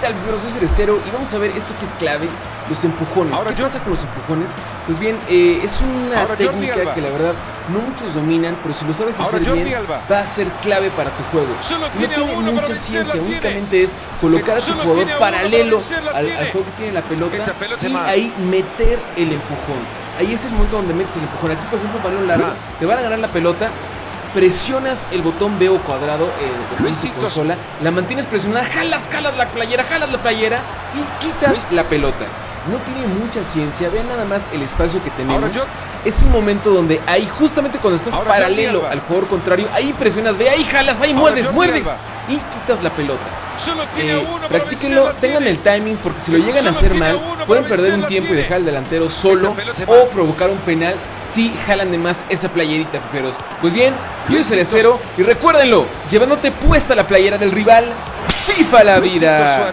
tal, Fibro? Soy Cerecero y vamos a ver esto que es clave, los empujones. Ahora ¿Qué yo- pasa con los empujones? Pues bien, eh, es una Ahora técnica que la verdad no muchos dominan, pero si lo sabes Ahora hacer Jordi bien, Alba. va a ser clave para tu juego. Solo No tiene tiene uno mucha ciencia, tiene. únicamente es colocar a tu jugador paralelo al, al juego que tiene la pelota y más. ahí meter el empujón. Ahí es el momento donde metes el empujón. Aquí, por ejemplo, balón largo, te van a ganar la pelota, presionas el botón B o cuadrado eh, de tu consola, la mantienes presionada, jalas, jalas la playera, jalas la playera y quitas la pelota. No tiene mucha ciencia, vean nada más el espacio que tenemos. Yo- Es el momento donde ahí, justamente cuando estás Ahora paralelo al jugador contrario, ahí presionas, ve, ahí jalas, ahí Ahora muerdes, muerdes y quitas la pelota. Eh, practíquenlo, tengan el timing porque si lo llegan a hacer mal, pueden perder un tiempo y dejar al delantero solo o provocar un penal si jalan de más esa playerita, feferos. Pues bien, yo soy Cerecero y recuérdenlo, llevándote puesta la playera del rival, FIFA la vida.